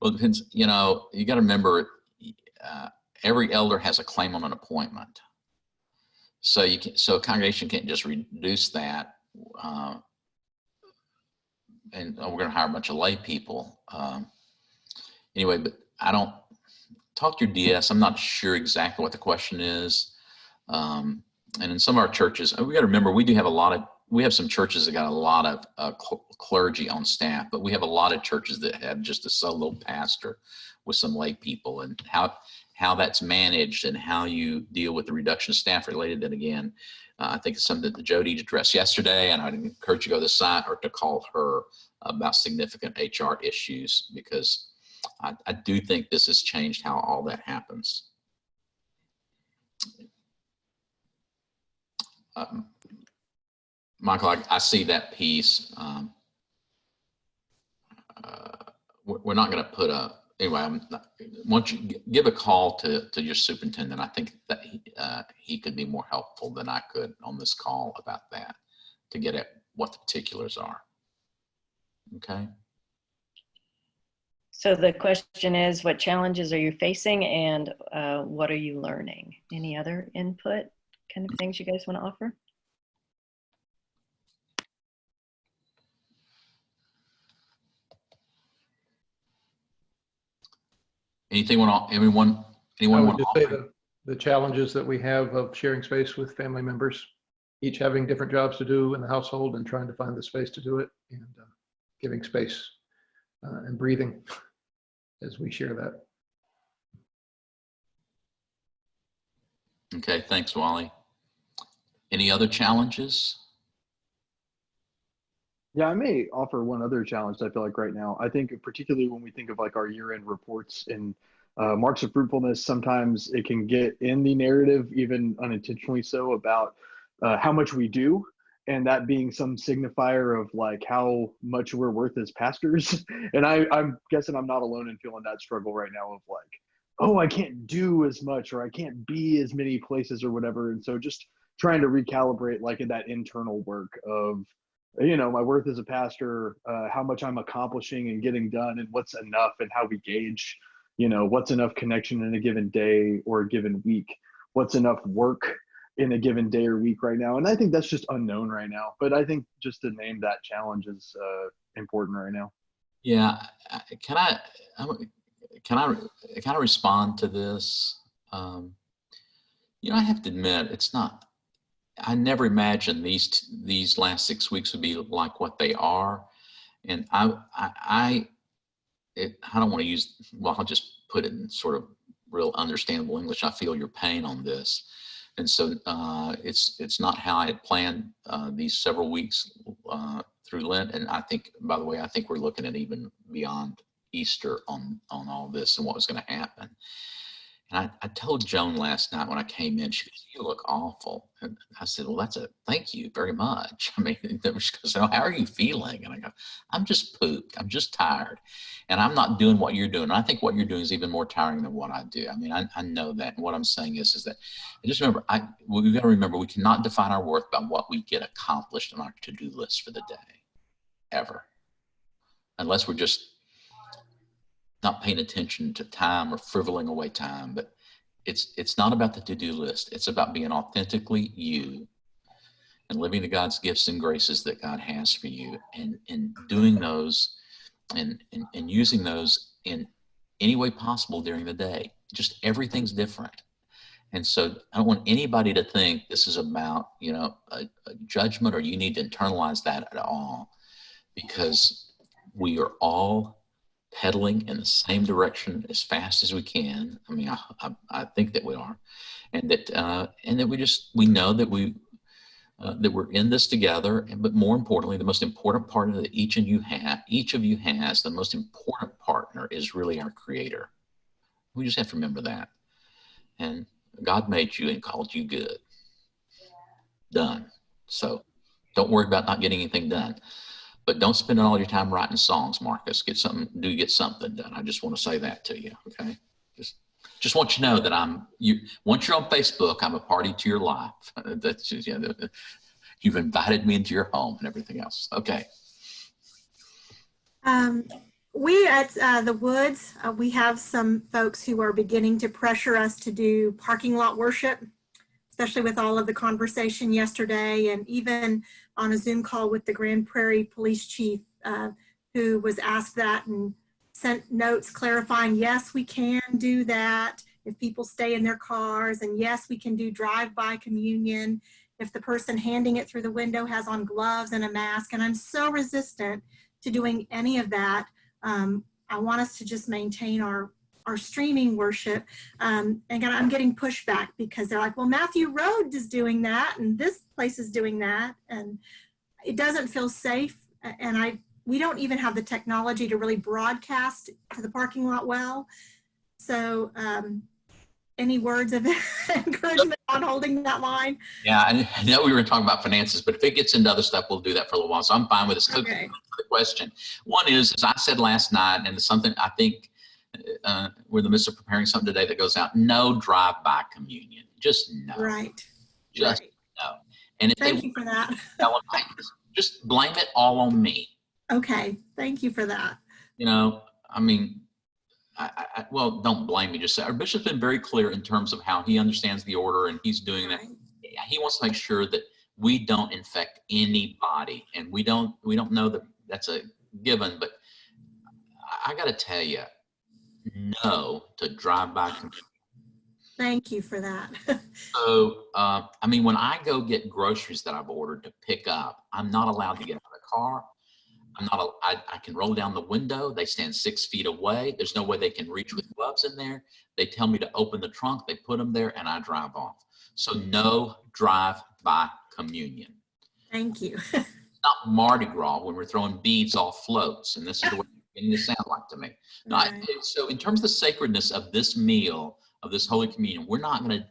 Well, it depends, you know, you got to remember, uh, every elder has a claim on an appointment. So you can, so a congregation can't just reduce that. Uh, and oh, we're going to hire a bunch of lay people. Um, anyway, but I don't talk to your DS. I'm not sure exactly what the question is. Um, and in some of our churches, we got to remember we do have a lot of we have some churches that got a lot of uh, cl- clergy on staff, but we have a lot of churches that have just a solo pastor with some lay people and how, how that's managed and how you deal with the reduction of staff related. And again, uh, I think it's something that Jody addressed yesterday, and I'd encourage you to go to the site or to call her about significant HR issues because I, I do think this has changed how all that happens. Um, Michael, I, I see that piece. Um, uh, we're, we're not going to put a anyway. I'm not, once you give a call to to your superintendent, I think that he, uh, he could be more helpful than I could on this call about that to get at what the particulars are. Okay. So the question is, what challenges are you facing and uh, what are you learning? Any other input kind of things you guys want to offer? Anything want? I Anyone would want just to say offer? the, the challenges that we have of sharing space with family members, each having different jobs to do in the household and trying to find the space to do it and uh, giving space uh, and breathing as we share that. Okay, thanks, Wally. Any other challenges? Yeah, I may offer one other challenge I feel like right now. I think particularly when we think of like our year-end reports and uh, marks of fruitfulness, sometimes it can get in the narrative, even unintentionally so, about uh, how much we do, and that being some signifier of like how much we're worth as pastors. and I, I'm guessing I'm not alone in feeling that struggle right now of like, oh, I can't do as much or I can't be as many places or whatever. And so just trying to recalibrate like in that internal work of you know my worth as a pastor uh, how much i'm accomplishing and getting done and what's enough and how we gauge you know what's enough connection in a given day or a given week what's enough work in a given day or week right now and i think that's just unknown right now but i think just to name that challenge is uh, important right now Yeah, can I, can I, can I respond to this? Um, You know, I have to admit, it's not, I never imagined these, these last six weeks would be like what they are. And I, I, I, it, I don't want to use, well, I'll just put it in sort of real understandable English. I feel your pain on this. And so uh, it's, it's not how I had planned uh, these several weeks uh, through Lent. And I think, by the way, I think we're looking at even beyond Easter on, on all this and what was going to happen. And I, I told Joan last night when I came in, she goes, you look awful. And I said, well, that's a thank you very much. I mean, she goes, oh, how are you feeling? And I go, I'm just pooped. I'm just tired. And I'm not doing what you're doing. And I think what you're doing is even more tiring than what I do. I mean, I, I know that. And what I'm saying is, is that and just remember, I, we've got to remember we cannot define our worth by what we get accomplished on our to-do list for the day, ever. Unless we're just not paying attention to time or frivoling away time, but it's it's not about the to-do list. It's about being authentically you and living to God's gifts and graces that God has for you and and doing those and and, and using those in any way possible during the day. Just everything's different. And so I don't want anybody to think this is about, you know, a, a judgment or you need to internalize that at all because we are all pedaling in the same direction as fast as we can. I mean, I, I, I think that we are, and that uh, and that we just we know that we uh, that we're in this together. And but more importantly, the most important partner that each of you have, each of you has, the most important partner is really our Creator. We just have to remember that. And God made you and called you good. Done. So don't worry about not getting anything done but don't spend all your time writing songs, Marcus. Get something, do get something done. I just want to say that to you. Okay. Just, just want you to know that I'm you. Once you're on Facebook, I'm a party to your life. That's just, yeah, you've invited me into your home and everything else. Okay. Um, we at uh, the Woods, uh, we have some folks who are beginning to pressure us to do parking lot worship, especially with all of the conversation yesterday and even on a Zoom call with the Grand Prairie Police Chief, uh, who was asked that and sent notes clarifying, yes, we can do that if people stay in their cars, and yes, we can do drive-by communion. if the person handing it through the window has on gloves and a mask. And I'm so resistant to doing any of that. Um, I want us to just maintain our, our streaming worship. Um, and again, I'm getting pushback because they're like, well, Matthew Road is doing that and this place is doing that. And it doesn't feel safe. And I, we don't even have the technology to really broadcast to the parking lot well. So um, any words of encouragement on holding that line? Yeah, I I know we were talking about finances, but if it gets into other stuff, we'll do that for a little while. So I'm fine with this. Okay. the question. One is, as I said last night, and it's something I think uh, we're in the midst of preparing something today that goes out. No drive-by communion. Just no. Right. Just right. no. And if Thank they you for that. tell them, "Hey, just blame it all on me. Okay. Thank you for that. You know, I mean, I, I, I- well, don't blame me. Just say our bishop's been very clear in terms of how he understands the order, and he's doing that. Right. He wants to make sure that we don't infect anybody, and we don't. We don't know that that's a given, but I, I got to tell you, no to drive-by communion. Thank you for that. So, uh, I mean, when I go get groceries that I've ordered to pick up, I'm not allowed to get out of the car. I'm not, al- I, I can roll down the window. They stand six feet away. There's no way they can reach with gloves in there. They tell me to open the trunk, they put them there and I drive off. So no drive-by communion. Thank you. Not Mardi Gras when we're throwing beads off floats and this is the way beginning to sound like to me. I- Right. So in terms of the sacredness of this meal, of this Holy Communion, we're not going to,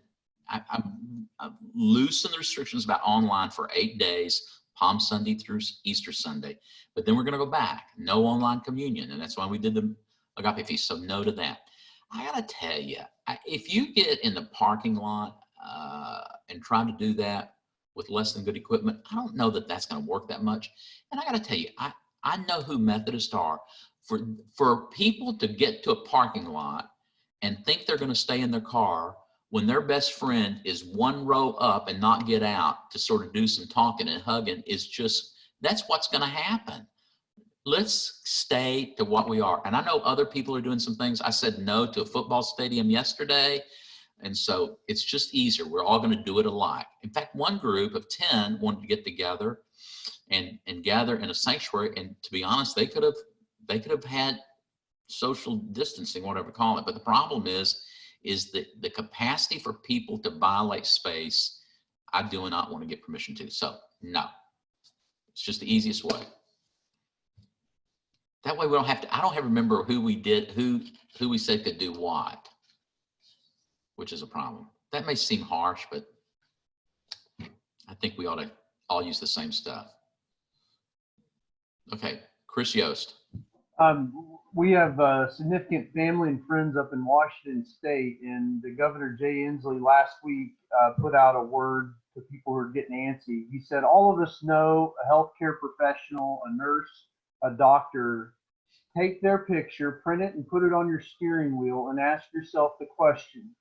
I'm I've the restrictions about online for eight days, Palm Sunday through Easter Sunday. But then we're going to go back, no online communion. And that's why we did the agape feast. So no to that. I got to tell you, I, if you get in the parking lot uh, and try to do that with less than good equipment, I don't know that that's going to work that much. And I got to tell you, I, I know who Methodists are. For, for people to get to a parking lot and think they're going to stay in their car when their best friend is one row up and not get out to sort of do some talking and hugging is just, that's what's going to happen. Let's stay to what we are. And I know other people are doing some things. I said no to a football stadium yesterday. And so it's just easier. We're all going to do it alike. In fact, one group of 10 wanted to get together and, and gather in a sanctuary. And to be honest, they could have, they could have had social distancing, whatever call it. But the problem is, is that the capacity for people to violate space, I do not want to get permission to. So no, it's just the easiest way. That way we don't have to, I don't have to remember who we did, who, who we said could do what, which is a problem. That may seem harsh, but I think we ought to all use the same stuff. Okay, Chris Yost. Um, we have uh, significant family and friends up in Washington State, and the Governor Jay Inslee last week uh, put out a word to people who are getting antsy. He said, "All of us know a healthcare professional, a nurse, a doctor. Take their picture, print it, and put it on your steering wheel, and ask yourself the question: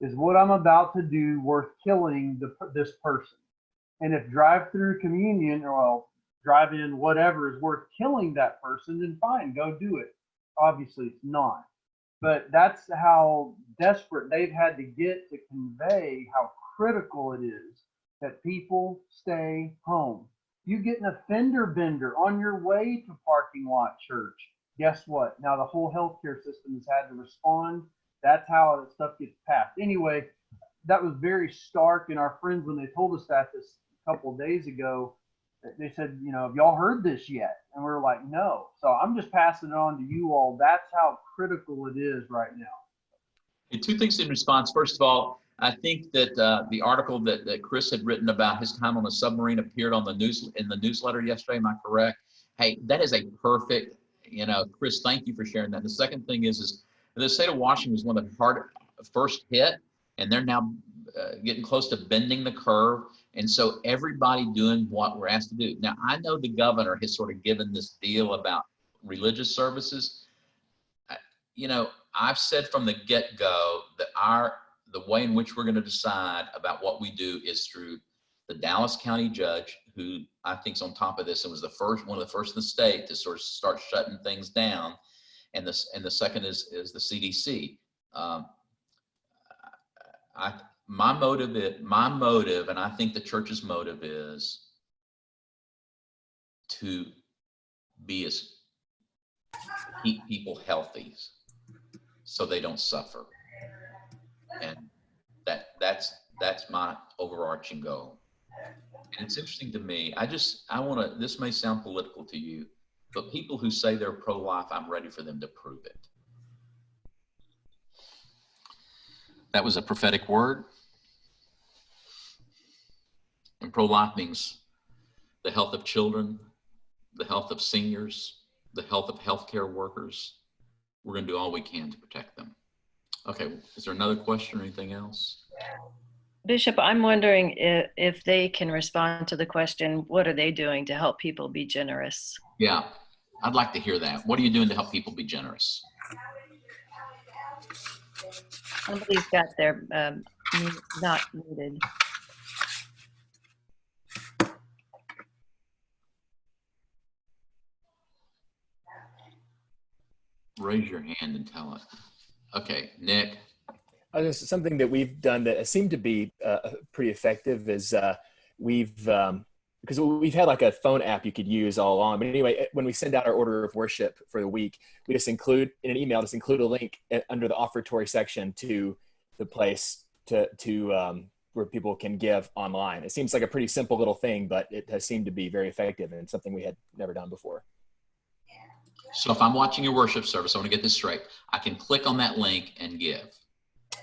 Is what I'm about to do worth killing the, this person? And if drive-through communion, or well, drive in whatever is worth killing that person, then fine, go do it. Obviously, it's not. But that's how desperate they've had to get to convey how critical it is that people stay home. You get an offender bender on your way to parking lot church. Guess what? Now the whole healthcare system has had to respond. That's how that stuff gets passed. Anyway, that was very stark. And our friends, when they told us that this couple of days ago, they said, you know, have y'all heard this yet? And we are like, no. So I'm just passing it on to you all. That's how critical it is right now. And two things in response. First of all, I think that uh, the article that, that Chris had written about his time on the submarine appeared on the news in the newsletter yesterday. Am I correct? Hey, that is a perfect. You know, Chris, thank you for sharing that. The second thing is, is the state of Washington was one of the hard first hit, and they're now uh, getting close to bending the curve. And so everybody doing what we're asked to do. Now, I know the governor has sort of given this deal about religious services. You know, I've said from the get-go that our the way in which we're going to decide about what we do is through the Dallas County judge, who I think is on top of this and was the first one of the first in the state to sort of start shutting things down, and this and the second is is the CDC. Um, I my motive, is, my motive, and I think the church's motive is to be as, keep people healthy so they don't suffer. And that, that's, that's my overarching goal. And it's interesting to me, I just, I want to, this may sound political to you, but people who say they're pro-life, I'm ready for them to prove it. That was a prophetic word. And pro-life means the health of children, the health of seniors, the health of healthcare workers. We're going to do all we can to protect them. Okay, is there another question or anything else? Bishop, I'm wondering if, if they can respond to the question, what are they doing to help people be generous? Yeah, I'd like to hear that. What are you doing to help people be generous? Somebody's got their, um, not muted. Raise your hand and tell us. Okay, Nick. Uh, this something that we've done that seemed to be uh, pretty effective is uh, we've um, because we've had like a phone app you could use all along. But anyway, when we send out our order of worship for the week, we just include in an email, just include a link eh, under the offertory section to the place to to um, where people can give online. It seems like a pretty simple little thing, but it has seemed to be very effective and something we had never done before. So if I'm watching your worship service, I want to get this straight. I can click on that link and give.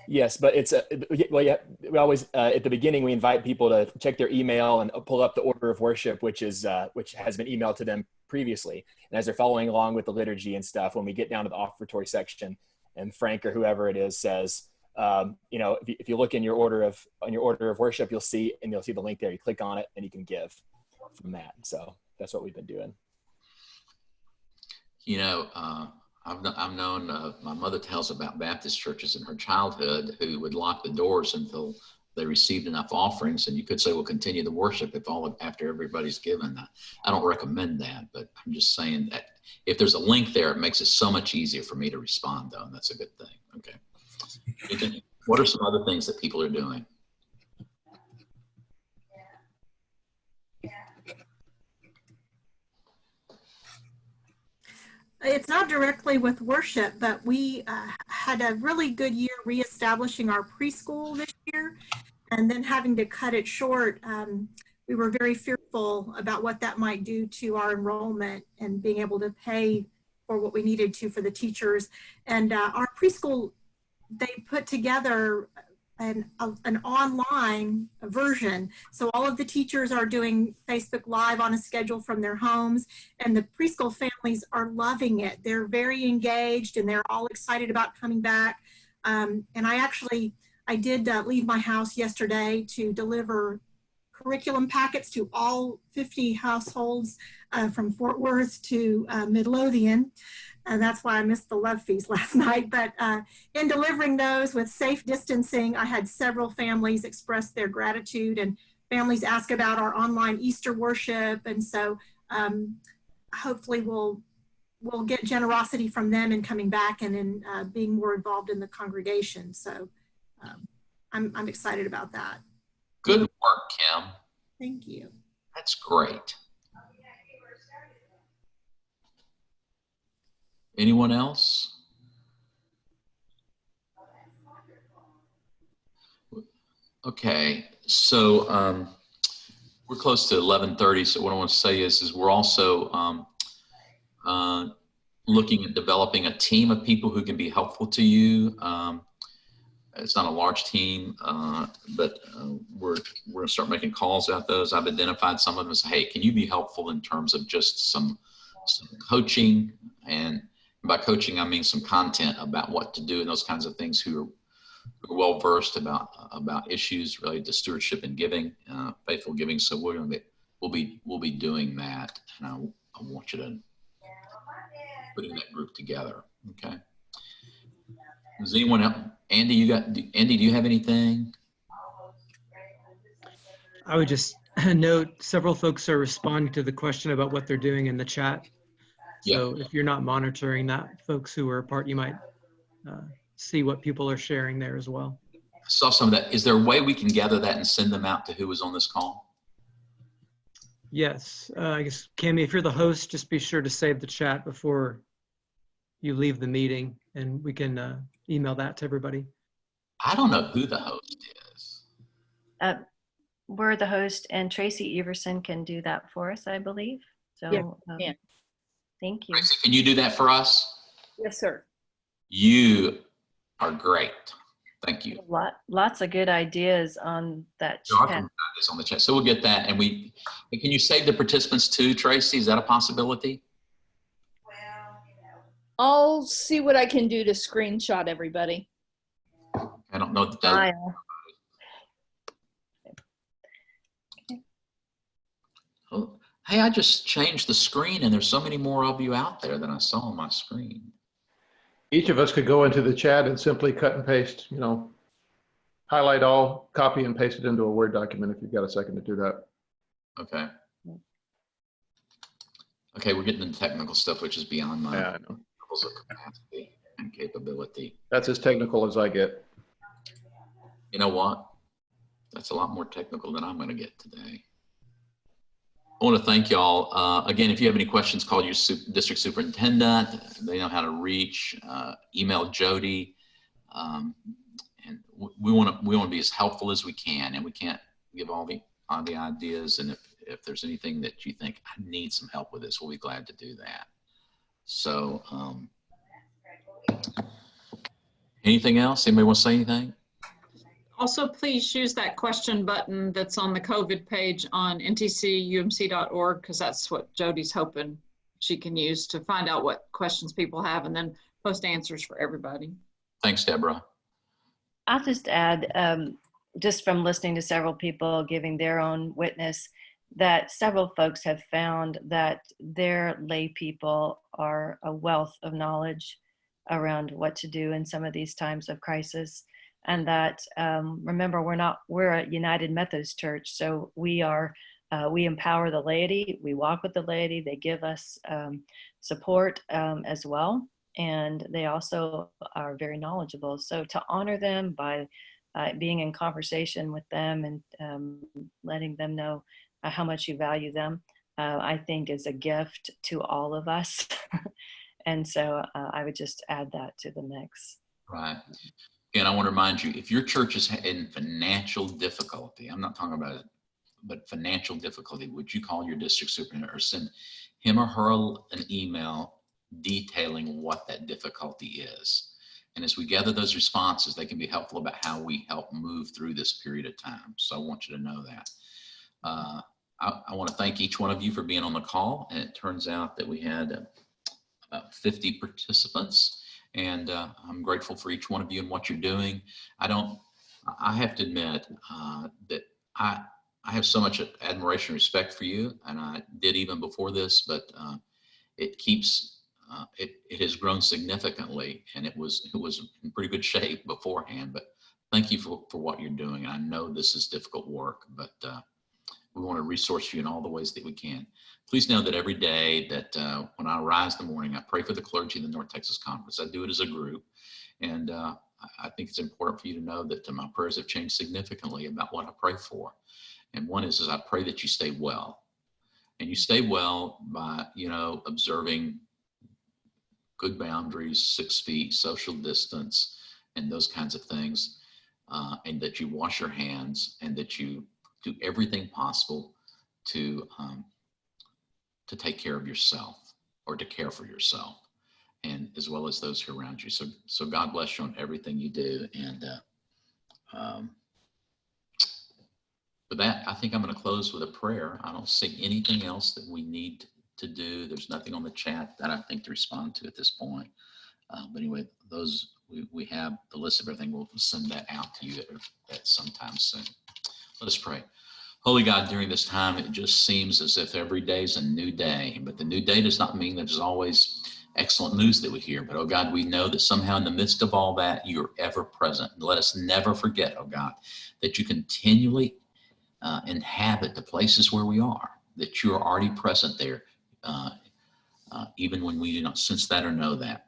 Yes, but it's a well. Yeah, we always uh, at the beginning we invite people to check their email and pull up the order of worship, which is uh, which has been emailed to them previously. And as they're following along with the liturgy and stuff, when we get down to the offertory section, and Frank or whoever it is says, um, you know, if you, if you look in your order of on your order of worship, you'll see and you'll see the link there. You click on it and you can give from that. So that's what we've been doing. You know, uh, I've, I've known, uh, my mother tells about Baptist churches in her childhood who would lock the doors until they received enough offerings. And you could say, well, continue the worship if all after everybody's given. I, I don't recommend that, but I'm just saying that if there's a link there, it makes it so much easier for me to respond though. And that's a good thing. Okay. What are some other things that people are doing? It's not directly with worship, but we uh, had a really good year reestablishing our preschool this year and then having to cut it short. Um, we were very fearful about what that might do to our enrollment and being able to pay for what we needed to for the teachers. And uh, our preschool, they put together an, a, an online version. So all of the teachers are doing Facebook Live on a schedule from their homes and the preschool families are loving it. They're very engaged and they're all excited about coming back. Um, and I actually, I did uh, leave my house yesterday to deliver curriculum packets to all 50 households uh, from Fort Worth to uh, Midlothian. And that's why I missed the love feast last night. But uh, in delivering those with safe distancing, I had several families express their gratitude and families ask about our online Easter worship. And so um, hopefully we'll we'll get generosity from them in coming back and in uh, being more involved in the congregation. So um, I'm, I'm excited about that. Good work, Kim. Thank you. That's great. Anyone else? Okay, so um, we're close to 11:30. So what I want to say is, is we're also um, uh, looking at developing a team of people who can be helpful to you. Um, it's not a large team, uh, but uh, we're we're gonna start making calls out those. I've identified some of them as, hey, can you be helpful in terms of just some some coaching and by coaching I mean some content about what to do and those kinds of things. Who are, who are well versed about about issues related to stewardship and giving, uh, faithful giving. So we're gonna be we'll be we'll be doing that, and I, I want you to putting that group together. Okay. Does anyone else? Andy, you got, Andy, do you have anything? I would just note several folks are responding to the question about what they're doing in the chat. So if you're not monitoring that, folks who are apart, you might uh, see what people are sharing there as well. saw some of that. Is there a way we can gather that and send them out to who was on this call? Yes, uh, I guess, Cami, if you're the host, just be sure to save the chat before you leave the meeting and we can uh, email that to everybody. I don't know who the host is. Uh, We're the host and Tracy Everson can do that for us, I believe. So, Yeah, um, can. Thank you. Tracy, Can you do that for us? Yes, sir. You are great. Thank you. Lot, lots of good ideas on that So I chat. can put this on the chat. So we'll get that and we, and can you save the participants too, Tracy? Is that a possibility? Well, I'll see what I can do to screenshot everybody. I don't know that that, Smile. oh, hey, I just changed the screen and there's so many more of you out there than I saw on my screen. Each of us could go into the chat and simply cut and paste, you know, highlight all, copy and paste it into a Word document if you've got a second to do that. Okay. Okay, we're getting into technical stuff, which is beyond my Yeah, I know. levels of capacity and capability. That's as technical as I get. You know what? That's a lot more technical than I'm going to get today. I want to thank y'all. Uh, again, if you have any questions, call your su- district superintendent. They know how to reach. Uh, email Jody. Um, and we want to we want to be as helpful as we can, and we can't give all the all the ideas. And if if there's anything that you think I need some help with this, we'll be glad to do that. So, um, anything else? Anybody want to say anything? Also, please use that question button that's on the COVID page on ntcumc.org because that's what Jody's hoping she can use to find out what questions people have and then post answers for everybody. Thanks, Deborah. I'll just add, um, just from listening to several people giving their own witness, that several folks have found that their lay people are a wealth of knowledge around what to do in some of these times of crisis. And that, um, remember, we're not, we're a United Methodist Church, so we are, uh, we empower the laity, we walk with the laity, they give us um, support um, as well and they also are very knowledgeable. So to honor them by uh, being in conversation with them and um, letting them know uh, how much you value them, uh, I think is a gift to all of us. and so uh, I would just add that to the mix. Right. And I want to remind you, if your church is in financial difficulty, I'm not talking about it, but financial difficulty, would you call your district superintendent or send him or her an email detailing what that difficulty is? And as we gather those responses, they can be helpful about how we help move through this period of time. So I want you to know that. Uh, I, I want to thank each one of you for being on the call. And it turns out that we had uh, about 50 participants. And uh, I'm grateful for each one of you and what you're doing. I don't, I have to admit uh, that I, I have so much admiration and respect for you, and I did even before this, but uh, it keeps, uh, it, it has grown significantly, and it was, it was in pretty good shape beforehand, but thank you for, for what you're doing. I know this is difficult work, but uh, we want to resource you in all the ways that we can. Please know that every day that uh, when I rise in the morning, I pray for the clergy of the North Texas Conference. I do it as a group. And uh, I think it's important for you to know that uh, my prayers have changed significantly about what I pray for. And one is, is I pray that you stay well. And you stay well by, you know, observing good boundaries, six feet, social distance, and those kinds of things. Uh, and that you wash your hands and that you do everything possible to um, to take care of yourself or to care for yourself and as well as those who are around you. So so god bless you on everything you do and uh, um, with that i think i'm going to close with a prayer. I don't see anything else that we need to do. There's nothing on the chat that i think to respond to at this point. Uh, but anyway those we, we have the list of everything. We'll send that out to you at, at some time soon let us pray Holy God, during this time, it just seems as if every day is a new day. But the new day does not mean that there's always excellent news that we hear. But oh God, we know that somehow in the midst of all that, you're ever present. Let us never forget, oh God, that you continually uh, inhabit the places where we are, that you are already present there, uh, uh, even when we do not sense that or know that.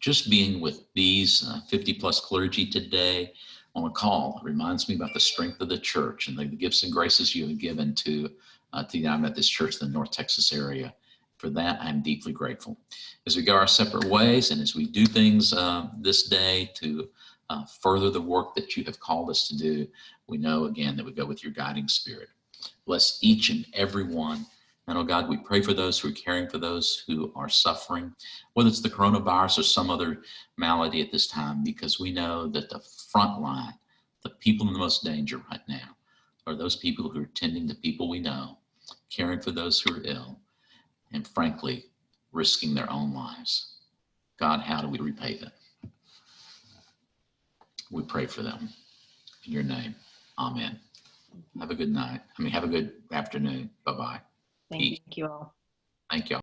just being with these uh, 50 plus clergy today on a call It reminds me about the strength of the church and the gifts and graces you have given to, uh, to the United Methodist Church in the North Texas area. For that, I'm deeply grateful. As we go our separate ways and as we do things uh, this day to uh, further the work that you have called us to do, we know again that we go with your guiding spirit. Bless each and every one. And oh God, we pray for those who are caring for those who are suffering, whether it's the coronavirus or some other malady at this time, because we know that the front line, the people in the most danger right now, are those people who are tending to people we know, caring for those who are ill, and frankly, risking their own lives. God, how do we repay them? We pray for them. In your name, amen. Have a good night. I mean, have a good afternoon. Bye-bye. Thank you all. Thank you.